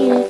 you.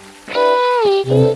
Hey.